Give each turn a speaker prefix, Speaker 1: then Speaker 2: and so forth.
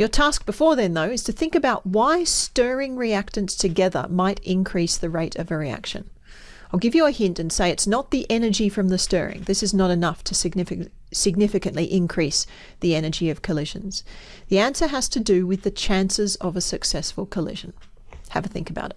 Speaker 1: Your task before then, though, is to think about why stirring reactants together might increase the rate of a reaction. I'll give you a hint and say it's not the energy from the stirring. This is not enough to significantly increase the energy of collisions. The answer has to do with the chances of a successful collision. Have a think about it.